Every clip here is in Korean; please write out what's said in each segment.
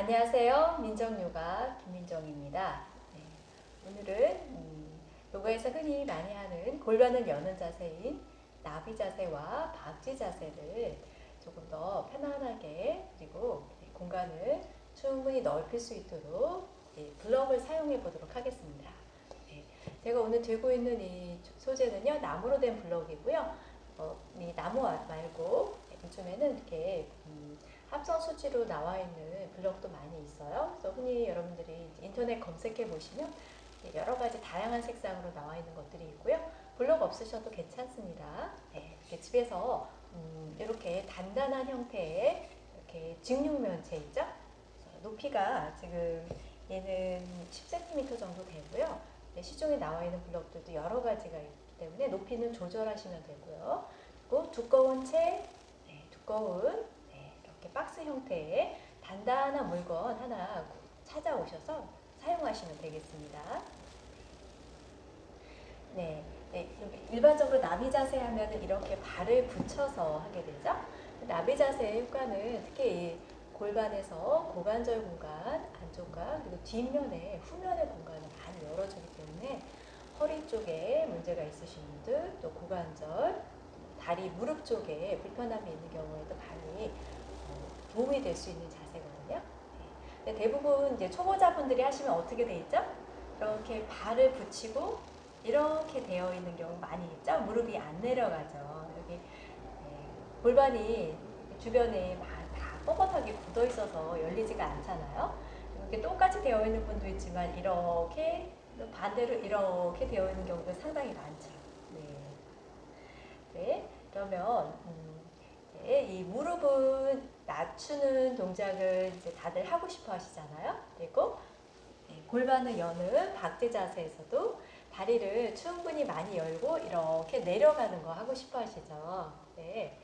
안녕하세요. 민정요가 김민정입니다. 네, 오늘은 음, 요가에서 흔히 많이 하는 골반을 여는 자세인 나비 자세와 박쥐 자세를 조금 더 편안하게 그리고 공간을 충분히 넓힐 수 있도록 블럭을 사용해 보도록 하겠습니다. 네, 제가 오늘 들고 있는 이 소재는요 나무로 된 블럭이고요. 어, 이 나무 말고 요즘에는 이렇게 음, 합성 수지로 나와 있는 블럭도 많이 있어요. 그래서 흔히 여러분들이 인터넷 검색해 보시면 여러 가지 다양한 색상으로 나와 있는 것들이 있고요. 블럭 없으셔도 괜찮습니다. 네, 이렇게 집에서 음, 이렇게 단단한 형태의 이렇게 직육면체 있죠? 높이가 지금 얘는 10cm 정도 되고요. 네, 시중에 나와 있는 블럭들도 여러 가지가 있기 때문에 높이는 조절하시면 되고요. 그리고 두꺼운 채, 네, 두꺼운 이렇게 박스 형태의 단단한 물건 하나 찾아오셔서 사용하시면 되겠습니다. 네, 네 일반적으로 나비 자세 하면 이렇게 발을 붙여서 하게 되죠. 나비 자세의 효과는 특히 골반에서 고관절 공간 안쪽과 그리고 뒷면에 후면의 공간을 많이 열어주기 때문에 허리 쪽에 문제가 있으신 분들 또 고관절 다리 무릎 쪽에 불편함이 있는 경우에도 많이 도움이 될 수 있는 자세거든요. 네. 대부분 이제 초보자분들이 하시면 어떻게 돼 있죠? 이렇게 발을 붙이고 이렇게 되어 있는 경우 많이 있죠? 무릎이 안 내려가죠. 여기 네. 골반이 주변에 다 뻣뻣하게 굳어 있어서 열리지가 않잖아요. 이렇게 똑같이 되어 있는 분도 있지만 이렇게 반대로 이렇게 되어 있는 경우도 상당히 많죠. 네. 네. 그러면 음, 네. 이 무릎은 낮추는 동작을 이제 다들 하고 싶어 하시잖아요. 그리고 네, 골반을 여는 박제 자세에서도 다리를 충분히 많이 열고 이렇게 내려가는 거 하고 싶어 하시죠. 네.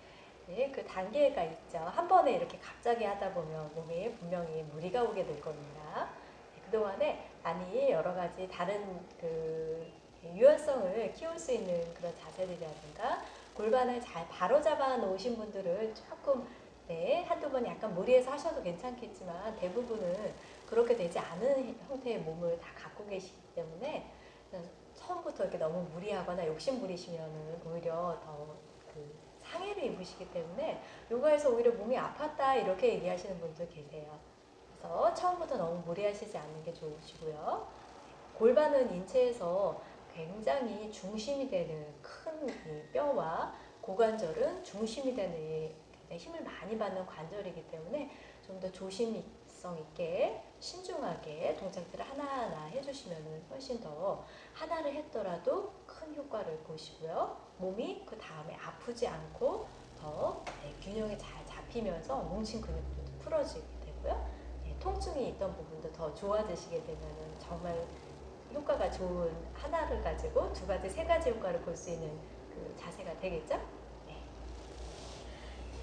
네, 그 단계가 있죠. 한 번에 이렇게 갑자기 하다 보면 몸에 분명히 무리가 오게 될 겁니다. 네, 그동안에 많이 여러 가지 다른 그 유연성을 키울 수 있는 그런 자세들이라든가 골반을 잘 바로잡아 놓으신 분들은 조금 네, 한두 번 약간 무리해서 하셔도 괜찮겠지만 대부분은 그렇게 되지 않은 형태의 몸을 다 갖고 계시기 때문에 처음부터 이렇게 너무 무리하거나 욕심 부리시면 오히려 더그 상해를 입으시기 때문에 요가에서 오히려 몸이 아팠다 이렇게 얘기하시는 분들 계세요. 그래서 처음부터 너무 무리하시지 않는 게 좋으시고요. 골반은 인체에서 굉장히 중심이 되는 큰 뼈와 고관절은 중심이 되는 네, 힘을 많이 받는 관절이기 때문에 좀 더 조심성 있게 신중하게 동작들을 하나하나 해주시면 훨씬 더 하나를 했더라도 큰 효과를 보시고요. 몸이 그 다음에 아프지 않고 더 네, 균형이 잘 잡히면서 뭉친 근육도 풀어지게 되고요. 네, 통증이 있던 부분도 더 좋아지시게 되면 정말 효과가 좋은 하나를 가지고 두 가지, 세 가지 효과를 볼 수 있는 그 자세가 되겠죠?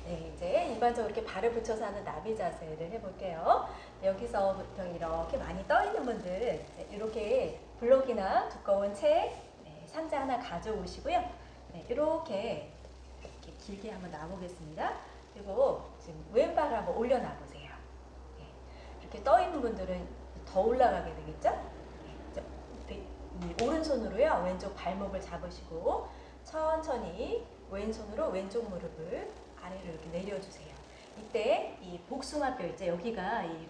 네, 이제 일반적으로 이렇게 발을 붙여서 하는 나비 자세를 해볼게요. 여기서부터 이렇게 많이 떠 있는 분들 이렇게 블록이나 두꺼운 책, 네, 상자 하나 가져오시고요. 네, 이렇게, 이렇게 길게 한번 놔보겠습니다. 그리고 지금 왼발 한번 올려놔보세요. 네, 이렇게 떠 있는 분들은 더 올라가게 되겠죠? 네, 오른손으로요 왼쪽 발목을 잡으시고 천천히 왼손으로 왼쪽 무릎을 아래로 이렇게 내려주세요. 이때 이 복숭아뼈 있죠? 여기가 이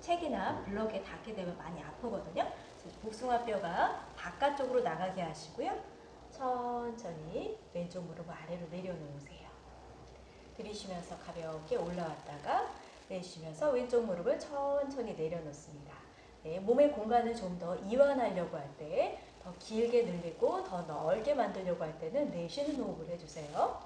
책이나 블럭에 닿게 되면 많이 아프거든요. 복숭아뼈가 바깥쪽으로 나가게 하시고요. 천천히 왼쪽 무릎을 아래로 내려놓으세요. 들이쉬면서 가볍게 올라왔다가 내쉬면서 왼쪽 무릎을 천천히 내려놓습니다. 네, 몸의 공간을 좀 더 이완하려고 할 때, 더 길게 늘리고 더 넓게 만들려고 할 때는 내쉬는 호흡을 해주세요.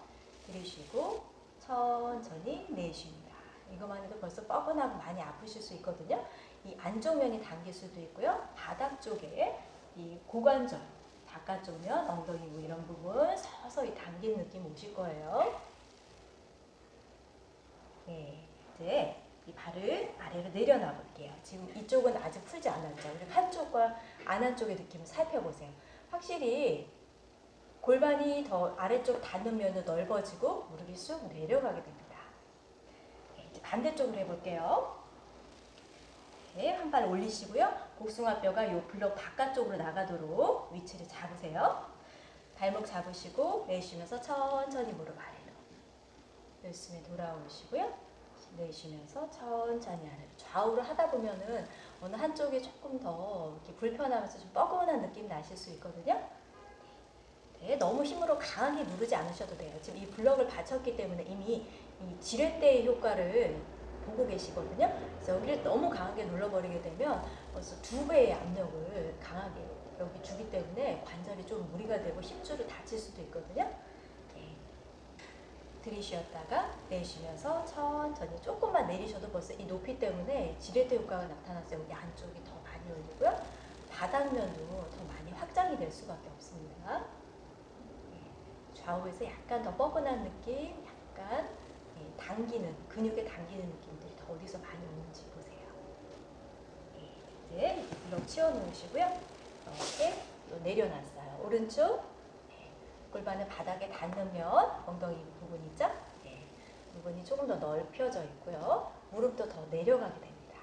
들이쉬고 천천히 내쉽니다. 이것만 해도 벌써 뻐근하고 많이 아프실 수 있거든요. 이 안쪽 면이 당길 수도 있고요. 바닥 쪽에 이 고관절, 바깥쪽 면, 엉덩이 뭐 이런 부분 서서히 당긴 느낌 오실 거예요. 네, 이제 이 발을 아래로 내려놔 볼게요. 지금 이쪽은 아직 풀지 않았죠. 우리 한쪽과 안 한쪽의 느낌을 살펴보세요. 확실히 골반이 더 아래쪽 닿는 면은 넓어지고 무릎이 쑥 내려가게 됩니다. 네, 반대쪽으로 해볼게요. 네, 한 발 올리시고요. 복숭아뼈가 요 블럭 바깥쪽으로 나가도록 위치를 잡으세요. 발목 잡으시고 내쉬면서 천천히 무릎 아래로. 열심히 돌아오시고요. 내쉬면서 천천히 아래로. 좌우로 하다 보면은 어느 한쪽이 조금 더 이렇게 불편하면서 좀 뻐근한 느낌 나실 수 있거든요. 네, 너무 힘으로 강하게 누르지 않으셔도 돼요. 지금 이 블럭을 받쳤기 때문에 이미 이 지렛대의 효과를 보고 계시거든요. 그래서 여기를 너무 강하게 눌러버리게 되면 벌써 두 배의 압력을 강하게 여기 주기 때문에 관절이 좀 무리가 되고 힘줄을 다칠 수도 있거든요. 네. 들이쉬었다가 내쉬면서 천천히 조금만 내리셔도 벌써 이 높이 때문에 지렛대 효과가 나타나서 여기 안쪽이 더 많이 열리고요. 바닥면도 더 많이 확장이 될 수밖에 없습니다. 네. 좌우에서 약간 더 뻐근한 느낌, 약간 예, 당기는 근육에 당기는 느낌들이 더 어디서 많이 오는지 보세요. 예, 이제 블럭 치워 놓으시고요. 이렇게 또 내려놨어요. 오른쪽 예, 골반을 바닥에 닿는 면 엉덩이 부분 있죠? 예, 부분이 조금 더 넓혀져 있고요. 무릎도 더 내려가게 됩니다.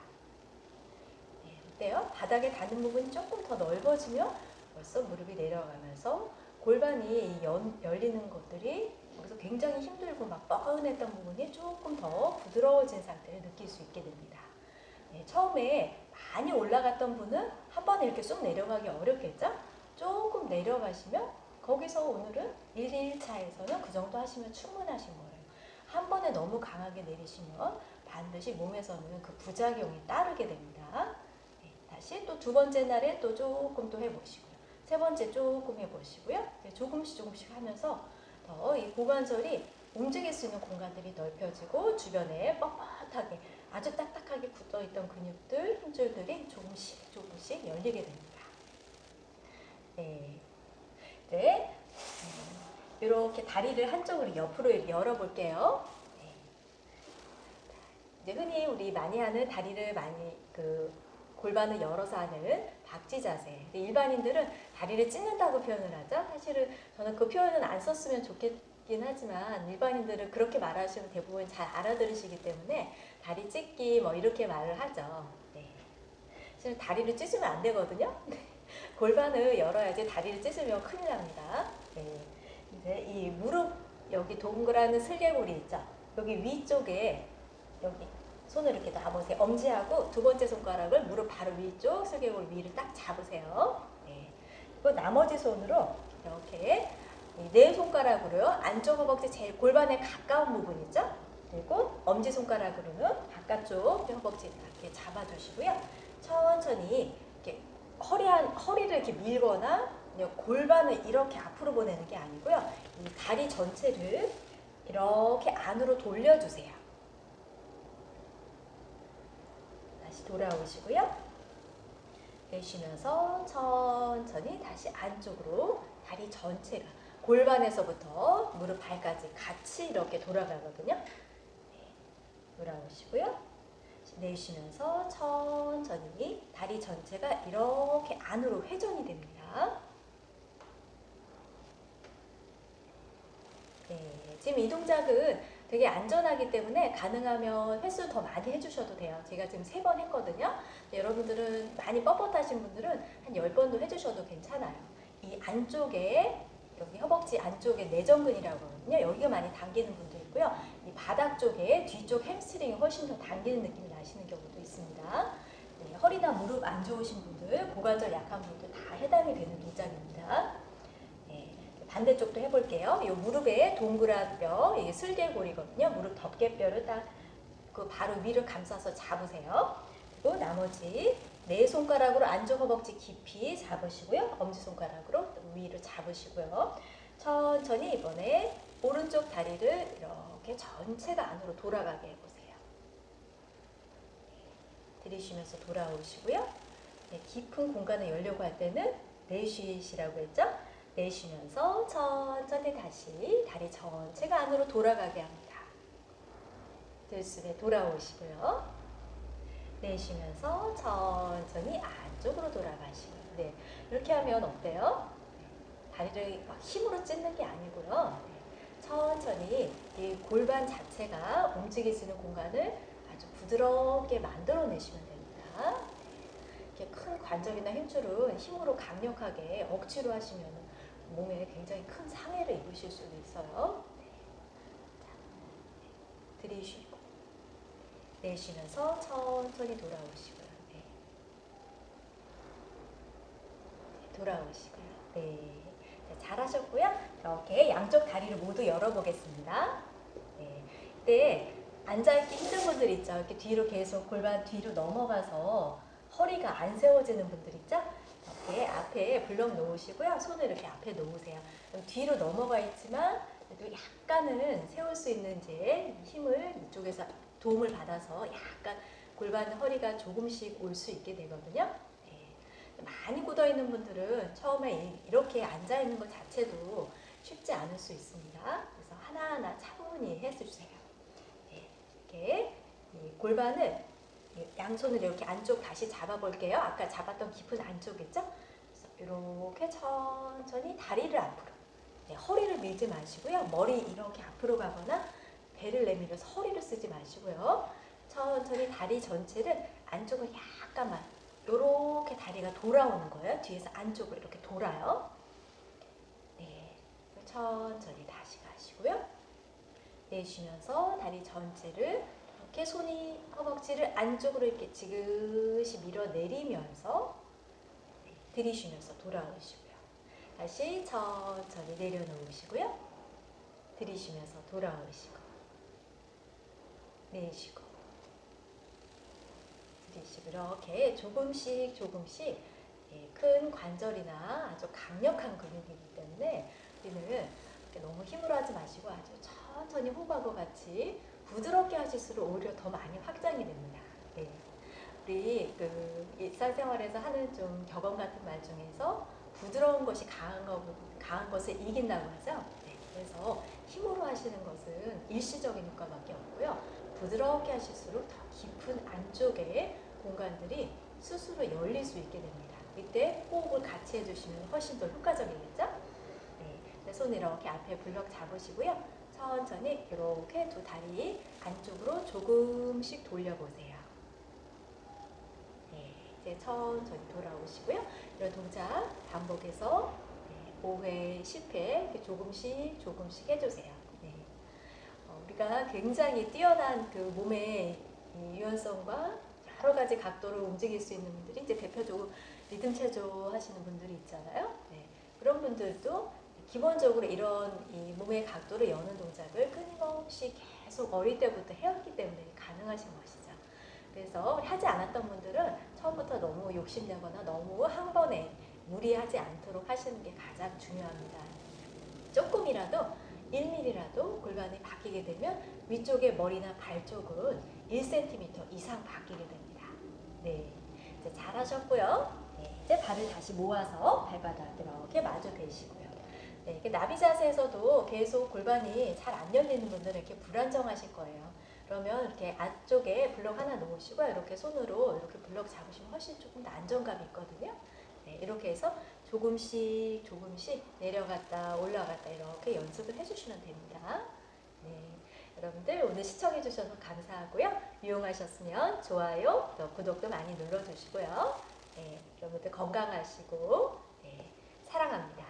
예, 어때요? 바닥에 닿는 부분이 조금 더 넓어지면 벌써 무릎이 내려가면서 골반이 연, 열리는 것들이 여기서 굉장히 힘들고 막 뻐근했던 부분이 조금 더 부드러워진 상태를 느낄 수 있게 됩니다. 네, 처음에 많이 올라갔던 분은 한 번에 이렇게 쑥 내려가기 어렵겠죠? 조금 내려가시면 거기서 오늘은 1, 2일차에서는 그 정도 하시면 충분하신 거예요. 한 번에 너무 강하게 내리시면 반드시 몸에서는 그 부작용이 따르게 됩니다. 네, 다시 또 두 번째 날에 또 조금 또 해보시고요. 세 번째 조금 해보시고요. 네, 조금씩 조금씩 하면서 더 이 고관절이 움직일 수 있는 공간들이 넓혀지고 주변에 뻣뻣하게 아주 딱딱하게 굳어있던 근육들, 힘줄들이 조금씩 조금씩 열리게 됩니다. 네. 네. 이렇게 다리를 한쪽으로 옆으로 열어볼게요. 네. 이제 흔히 우리 많이 하는 다리를 많이 그 골반을 열어서 하는 박쥐 자세. 일반인들은 다리를 찢는다고 표현을 하죠. 사실은 저는 그 표현은 안 썼으면 좋겠긴 하지만 일반인들은 그렇게 말하시면 대부분 잘 알아들으시기 때문에 다리 찢기 뭐 이렇게 말을 하죠. 네. 사실 다리를 찢으면 안 되거든요. 골반을 열어야지 다리를 찢으면 큰일 납니다. 네. 이제 이 무릎 여기 동그란 슬개골이 있죠. 여기 위쪽에 여기 손을 이렇게 놔보세요. 엄지하고 두 번째 손가락을 무릎 바로 위쪽 슬개골 위를 딱 잡으세요. 네. 그리고 나머지 손으로 이렇게 네 손가락으로요. 안쪽 허벅지 제일 골반에 가까운 부분 있죠? 그리고 엄지 손가락으로는 바깥쪽 허벅지 이렇게 잡아주시고요. 천천히 허리 한, 허리를 이렇게 밀거나 골반을 이렇게 앞으로 보내는 게 아니고요. 이 다리 전체를 이렇게 안으로 돌려주세요. 다시 돌아오시고요. 내쉬면서 천천히 다시 안쪽으로 다리 전체가 골반에서부터 무릎 발까지 같이 이렇게 돌아가거든요. 네, 돌아오시고요. 내쉬면서 천천히 다리 전체가 이렇게 안으로 회전이 됩니다. 네, 지금 이 동작은 되게 안전하기 때문에 가능하면 횟수 더 많이 해주셔도 돼요. 제가 지금 세 번 했거든요. 여러분들은 많이 뻣뻣하신 분들은 한 열번도 해주셔도 괜찮아요. 이 안쪽에 여기 허벅지 안쪽에 내전근이라고 하거든요. 여기가 많이 당기는 분도 있고요. 이 바닥 쪽에 뒤쪽 햄스트링이 훨씬 더 당기는 느낌이 나시는 경우도 있습니다. 네, 허리나 무릎 안 좋으신 분들, 고관절 약한 분들 다 해당이 되는 동작입니다. 네, 반대쪽도 해볼게요. 이 무릎에 동그란 뼈, 이게 슬개골이거든요. 무릎 덮개뼈를 딱 그 바로 위를 감싸서 잡으세요. 그리고 나머지 네 손가락으로 안쪽 허벅지 깊이 잡으시고요. 엄지손가락으로 위를 잡으시고요. 천천히 이번에 오른쪽 다리를 이렇게 전체가 안으로 돌아가게 해보세요. 들이쉬면서 돌아오시고요. 네, 깊은 공간을 열려고 할 때는 내쉬시라고 했죠? 내쉬면서 천천히 다시 다리 전체가 안으로 돌아가게 합니다. 들숨에 돌아오시고요. 내쉬면서 천천히 안쪽으로 돌아가시고 네, 이렇게 하면 어때요? 다리를 막 힘으로 찢는 게 아니고요. 네, 천천히 이 골반 자체가 움직일 수 있는 공간을 아주 부드럽게 만들어내시면 됩니다. 이렇게 큰 관절이나 힘줄은 힘으로 강력하게 억지로 하시면 몸에 굉장히 큰 상해를 입으실 수도 있어요. 네. 자, 들이쉬고 내쉬면서 천천히 돌아오시고요. 네. 네, 돌아오시고요. 네. 자, 잘하셨고요. 이렇게 양쪽 다리를 모두 열어보겠습니다. 네. 이때 앉아있기 힘든 분들 있죠. 이렇게 뒤로 계속 골반 뒤로 넘어가서 허리가 안 세워지는 분들 있죠. 이렇게 앞에 블럭 놓으시고요. 손을 이렇게 앞에 놓으세요. 뒤로 넘어가 있지만 그래도 약간은 세울 수 있는 이제 힘을 이쪽에서 도움을 받아서 약간 골반 허리가 조금씩 올 수 있게 되거든요. 네. 많이 굳어 있는 분들은 처음에 이- 이렇게 앉아 있는 것 자체도 쉽지 않을 수 있습니다. 그래서 하나하나 차분히 해주세요. 네. 이렇게 이 골반을 이 양손을 이렇게 안쪽 다시 잡아볼게요. 아까 잡았던 깊은 안쪽 있죠? 이렇게 천천히 다리를 앞으로. 네, 허리를 밀지 마시고요. 머리 이렇게 앞으로 가거나 배를 내밀어서 허리를 쓰지 마시고요. 천천히 다리 전체를 안쪽을 약간만 이렇게 다리가 돌아오는 거예요. 뒤에서 안쪽으로 이렇게 돌아요. 네, 천천히 다시 가시고요. 내쉬면서 다리 전체를 이렇게 손이 허벅지를 안쪽으로 이렇게 지그시 밀어내리면서 네, 들이쉬면서 돌아오시고요. 다시 천천히 내려놓으시고요. 들이쉬면서 돌아오시고 내쉬고 들이쉬고 이렇게 조금씩 조금씩 예, 큰 관절이나 아주 강력한 근육이기 때문에 우리는 너무 힘으로 하지 마시고 아주 천천히 호흡하고 같이 부드럽게 하실수록 오히려 더 많이 확장이 됩니다. 네. 우리 그 일상생활에서 하는 좀 격언 같은 말 중에서 부드러운 것이 강한, 것, 강한 것을 이긴다고 하죠. 네. 그래서 힘으로 하시는 것은 일시적인 효과밖에 없고요. 부드럽게 하실수록 더 깊은 안쪽에 공간들이 스스로 열릴 수 있게 됩니다. 이때 호흡을 같이 해주시면 훨씬 더 효과적이겠죠? 네. 네, 손 이렇게 앞에 블럭 잡으시고요. 천천히 이렇게 두 다리 안쪽으로 조금씩 돌려보세요. 네, 이제 천천히 돌아오시고요. 이런 동작 반복해서 네, 5회, 10회 이렇게 조금씩 조금씩 해주세요. 네. 어, 우리가 굉장히 뛰어난 그 몸의 이 유연성과 여러 가지 각도를 움직일 수 있는 분들이 이제 대표적으로 리듬 체조 하시는 분들이 있잖아요. 네, 그런 분들도 기본적으로 이런 이 몸의 각도를 여는 동작을 끊임없이 계속 어릴 때부터 해왔기 때문에 가능하신 것이죠. 그래서 하지 않았던 분들은 처음부터 너무 욕심내거나 너무 한 번에 무리하지 않도록 하시는 게 가장 중요합니다. 조금이라도 1mm라도 골반이 바뀌게 되면 위쪽의 머리나 발 쪽은 1cm 이상 바뀌게 됩니다. 네, 이제 잘하셨고요. 네, 이제 발을 다시 모아서 발바닥 이렇게 마주 대시고요. 네, 이렇게 나비 자세에서도 계속 골반이 잘 안 열리는 분들은 이렇게 불안정하실 거예요. 그러면 이렇게 안쪽에 블럭 하나 놓으시고 이렇게 손으로 이렇게 블럭 잡으시면 훨씬 조금 더 안정감이 있거든요. 네, 이렇게 해서 조금씩 조금씩 내려갔다 올라갔다 이렇게 연습을 해주시면 됩니다. 네, 여러분들 오늘 시청해 주셔서 감사하고요. 유용하셨으면 좋아요, 또 구독도 많이 눌러주시고요. 네, 여러분들 건강하시고 네, 사랑합니다.